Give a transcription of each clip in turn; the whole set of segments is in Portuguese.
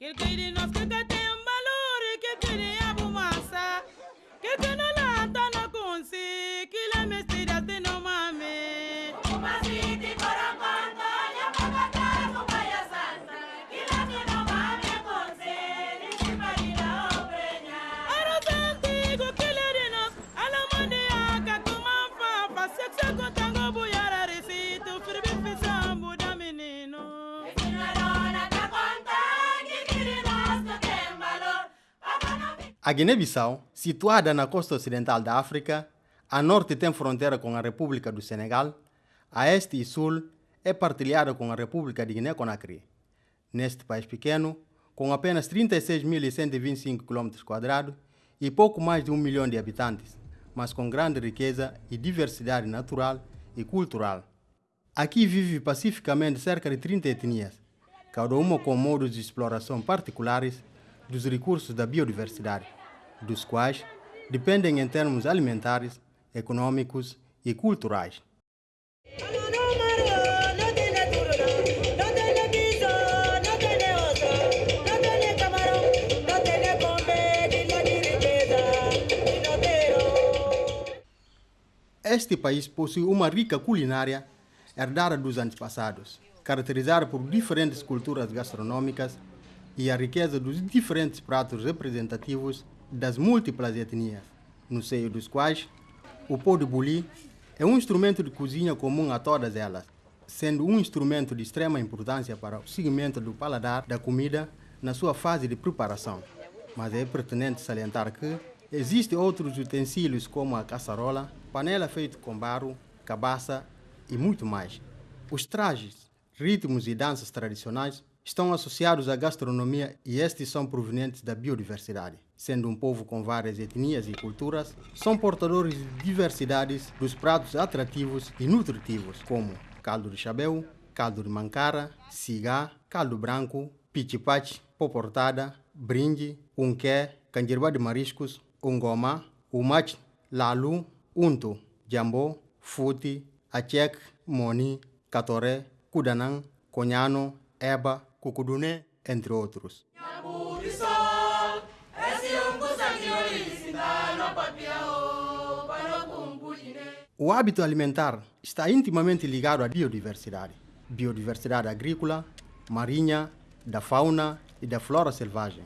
Que el que irnos que A Guiné-Bissau, situada na costa ocidental da África, a norte tem fronteira com a República do Senegal, a este e sul é partilhada com a República de Guiné-Conakry. Neste país pequeno, com apenas 36.125 km e pouco mais de um milhão de habitantes, mas com grande riqueza e diversidade natural e cultural. Aqui vive pacificamente cerca de 30 etnias, cada uma com modos de exploração particulares dos recursos da biodiversidade, dos quais dependem em termos alimentares, econômicos e culturais. Este país possui uma rica culinária herdada dos antepassados, caracterizada por diferentes culturas gastronômicas e a riqueza dos diferentes pratos representativos das múltiplas etnias, no seio dos quais o pó de buli é um instrumento de cozinha comum a todas elas, sendo um instrumento de extrema importância para o segmento do paladar da comida na sua fase de preparação. Mas é pertinente salientar que existem outros utensílios como a caçarola, panela feita com barro, cabaça e muito mais. Os trajes, ritmos e danças tradicionais estão associados à gastronomia e estes são provenientes da biodiversidade. Sendo um povo com várias etnias e culturas, são portadores de diversidades dos pratos atrativos e nutritivos, como caldo de chabeu, caldo de mancara, cigá, caldo branco, pichipachi, poportada, brinde, unqué, canjirbá de mariscos, ungoma, umach, lalu, unto, jambô, futi, achek, moni, catoré, kudanang, conhano, eba, cucudune, entre outros. O hábito alimentar está intimamente ligado à biodiversidade. Biodiversidade agrícola, marinha, da fauna e da flora selvagem.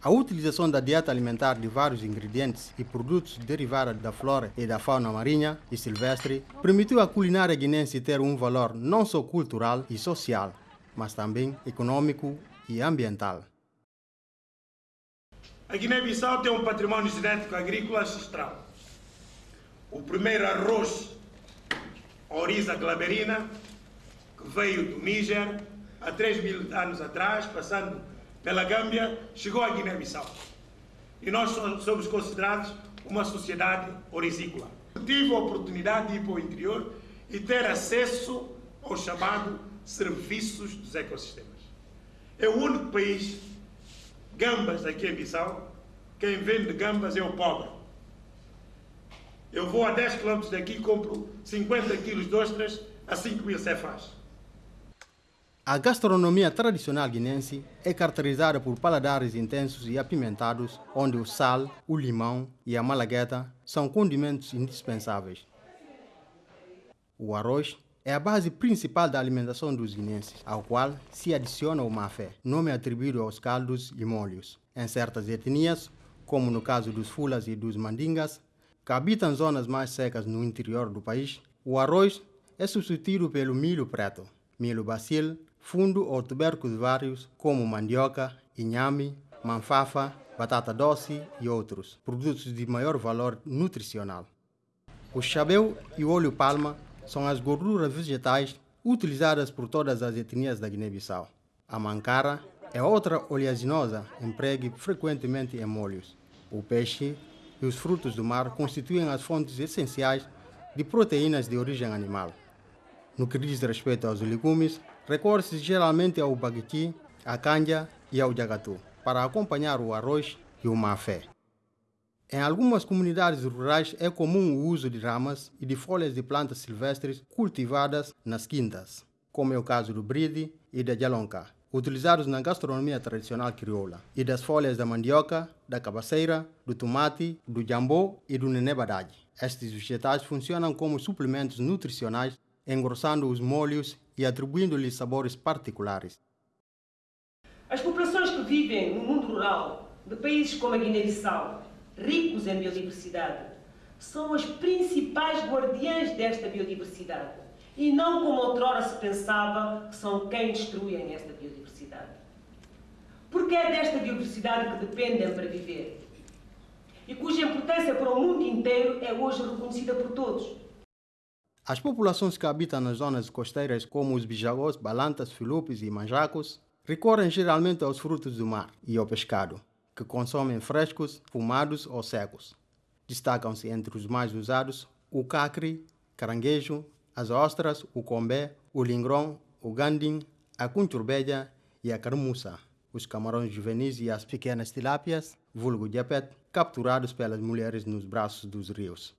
A utilização da dieta alimentar de vários ingredientes e produtos derivados da flora e da fauna marinha e silvestre permitiu à culinária guinense ter um valor não só cultural e social, mas também econômico e ambiental. A Guiné-Bissau tem um patrimônio genético agrícola ancestral. O primeiro arroz, Oriza glaberina, que veio do Níger há 3 mil anos atrás, passando pela Gâmbia, chegou à Guiné-Bissau. E nós so- somos considerados uma sociedade orizícola. Tive a oportunidade de ir para o interior e ter acesso ao chamado serviços dos ecossistemas. É o único país gambas aqui em Bissau, quem vende gambas é o pobre. Eu vou a 10 km daqui e compro 50 kg de ostras a 5 mil cefas. A gastronomia tradicional guinense é caracterizada por paladares intensos e apimentados, onde o sal, o limão e a malagueta são condimentos indispensáveis. O arroz é a base principal da alimentação dos guinenses, ao qual se adiciona o mafé, nome atribuído aos caldos e molhos. Em certas etnias, como no caso dos fulas e dos mandingas, que habitam zonas mais secas no interior do país, o arroz é substituído pelo milho preto, milho bacil, fundo ou tubérculos vários como mandioca, inhame, manfafa, batata doce e outros, produtos de maior valor nutricional. O chabeu e o óleo palma são as gorduras vegetais utilizadas por todas as etnias da Guiné-Bissau. A mancara é outra oleaginosa empregue frequentemente em molhos. O peixe e os frutos do mar constituem as fontes essenciais de proteínas de origem animal. No que diz respeito aos legumes, recorre-se geralmente ao baguiti, à canja e ao jagatu, para acompanhar o arroz e o mafé. Em algumas comunidades rurais é comum o uso de ramas e de folhas de plantas silvestres cultivadas nas quintas, como é o caso do bride e da jalonca, utilizados na gastronomia tradicional crioula, e das folhas da mandioca, da cabaceira, do tomate, do jambô e do nenebadade. Estes vegetais funcionam como suplementos nutricionais, engrossando os molhos e atribuindo-lhes sabores particulares. As populações que vivem no mundo rural de países como a Guiné-Bissau, ricos em biodiversidade, são as principais guardiãs desta biodiversidade e não como outrora se pensava que são quem destruem esta biodiversidade. Porque é desta biodiversidade que dependem para viver e cuja importância para o mundo inteiro é hoje reconhecida por todos. As populações que habitam nas zonas costeiras, como os bijagós, balantas, filupes e manjacos, recorrem geralmente aos frutos do mar e ao pescado, que consomem frescos, fumados ou secos. Destacam-se entre os mais usados o cacre, caranguejo, as ostras, o combé, o lingrão, o gandim, a cunturbeja e a carmuça, os camarões juvenis e as pequenas tilápias, vulgo japet, capturados pelas mulheres nos braços dos rios.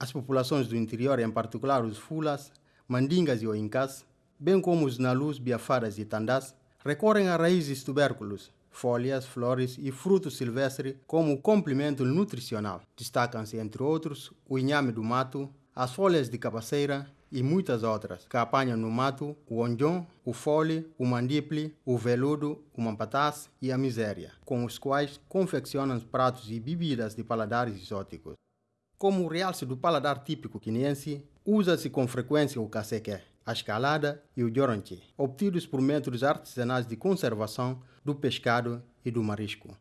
As populações do interior, em particular os fulas, mandingas e oincas, bem como os nalus, biafaras e tandás, recorrem a raízes tubérculos, folhas, flores e frutos silvestres como complemento nutricional. Destacam-se, entre outros, o inhame do mato, as folhas de cabaceira e muitas outras, que apanham no mato o onjão, o fole, o mandiple, o veludo, o mampatás e a miséria, com os quais confeccionam pratos e bebidas de paladares exóticos. Como realce do paladar típico quinense, usa-se com frequência o cacequé, a escalada e o joronche, obtidos por métodos artesanais de conservação do pescado e do marisco.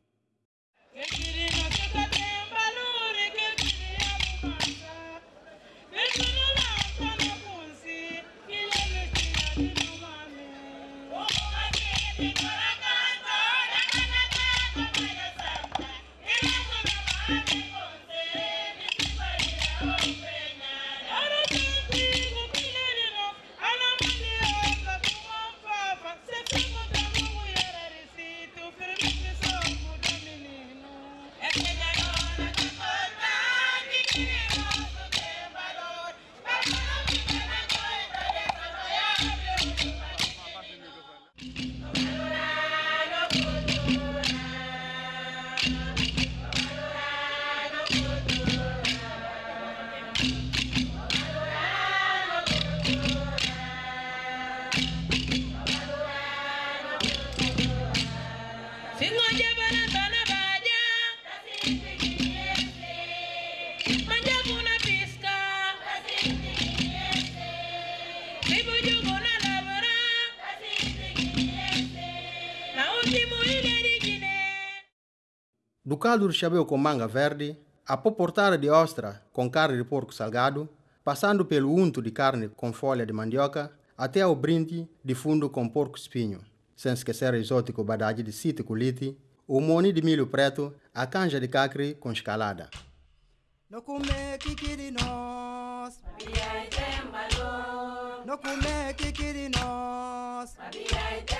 Do caldo de chabeu com manga verde, a poportada de ostra com carne de porco salgado, passando pelo unto de carne com folha de mandioca, até ao brinde de fundo com porco espinho, sem esquecer o exótico badade de sítio colite, o moni de milho preto, a canja de cacre com escalada. No come kikiri nos, Babia itembalo, no come kikiri nos, babia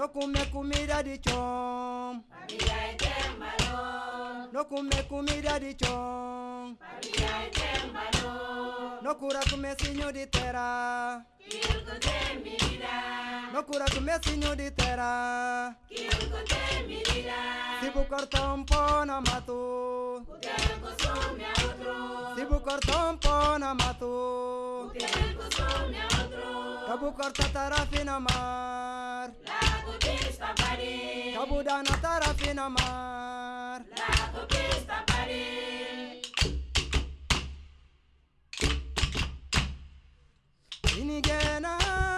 itembalo, no come comida de chom, babia itembalo, no come comida de chom, babia itembalo, no cura come sinho de terra, kilko te mi vida, no cura come sinho de terra, kilko te mi vida, se bu corta um pó na mato, kutengo some outro, se bu corta um pó na mato, kutengo some outro, cabu corta tarafi na mar, lago Paris. Kabuda na tarafi na mar. La conquista Paris. Inigena.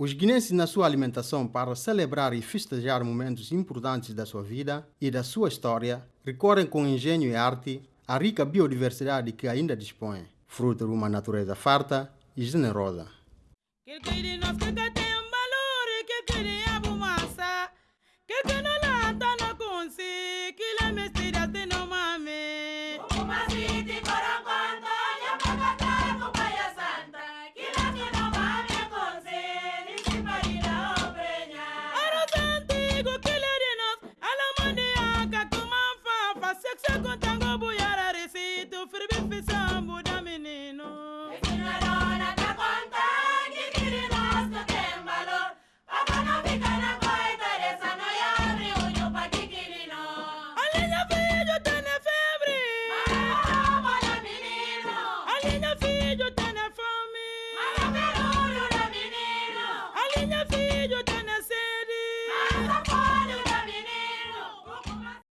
Os guinenses, na sua alimentação, para celebrar e festejar momentos importantes da sua vida e da sua história, recorrem com engenho e arte à rica biodiversidade que ainda dispõem, fruto de uma natureza farta e generosa.